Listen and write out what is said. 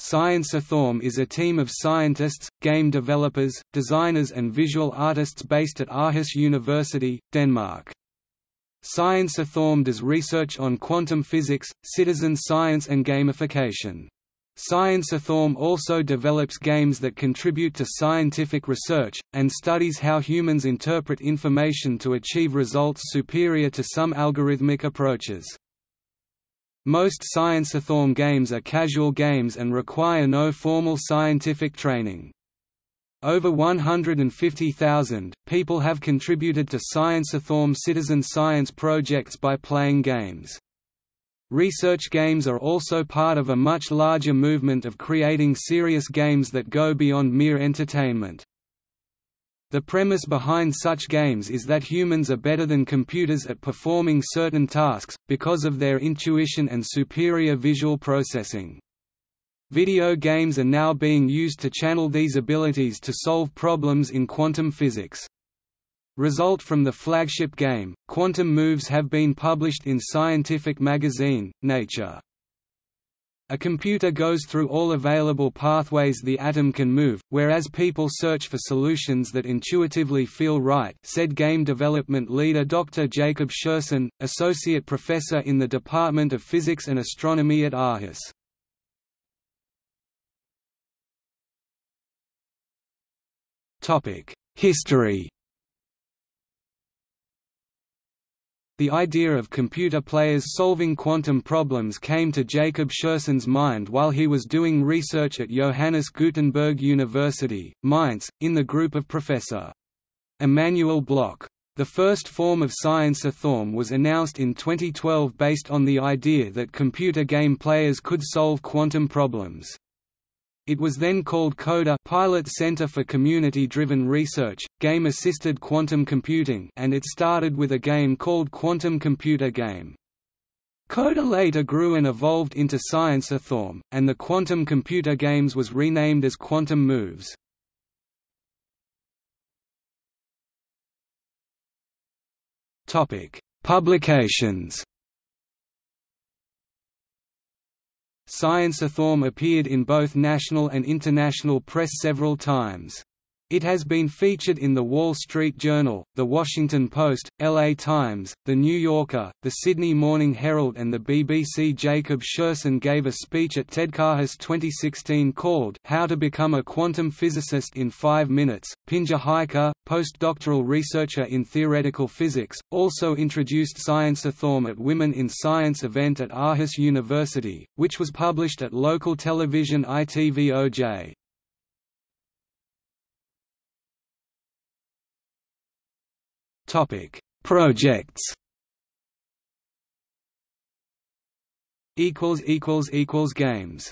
ScienceAtHome is a team of scientists, game developers, designers and visual artists based at Aarhus University, Denmark. ScienceAtHome does research on quantum physics, citizen science and gamification. ScienceAtHome also develops games that contribute to scientific research, and studies how humans interpret information to achieve results superior to some algorithmic approaches. Most ScienceAtHome games are casual games and require no formal scientific training. Over 150,000 people have contributed to ScienceAtHome citizen science projects by playing games. Research games are also part of a much larger movement of creating serious games that go beyond mere entertainment. The premise behind such games is that humans are better than computers at performing certain tasks, because of their intuition and superior visual processing. Video games are now being used to channel these abilities to solve problems in quantum physics. Result from the flagship game, Quantum Moves have been published in scientific magazine, Nature. A computer goes through all available pathways the atom can move, whereas people search for solutions that intuitively feel right said game development leader Dr. Jacob Sherson, associate professor in the Department of Physics and Astronomy at Aarhus. History The idea of computer players solving quantum problems came to Jacob Sherson's mind while he was doing research at Johannes Gutenberg University, Mainz, in the group of Professor. Immanuel Bloch. The first form of ScienceAtHome was announced in 2012 based on the idea that computer game players could solve quantum problems. It was then called CODA Pilot Center for Community-Driven Research, Game-Assisted Quantum Computing and it started with a game called Quantum Computer Game. CODA later grew and evolved into ScienceAtHome, and the Quantum Computer Games was renamed as Quantum Moves. Publications ScienceAtHome appeared in both national and international press several times. It has been featured in The Wall Street Journal, The Washington Post, LA Times, The New Yorker, The Sydney Morning Herald and the BBC. Jacob Sherson gave a speech at TEDxAarhus 2016 called How to Become a Quantum Physicist in 5 Minutes. Pinja Haikka, postdoctoral researcher in theoretical physics, also introduced ScienceAtHome at Women in Science event at Aarhus University, which was published at local television ITVOJ. Topic: Projects. Equals equals equals games.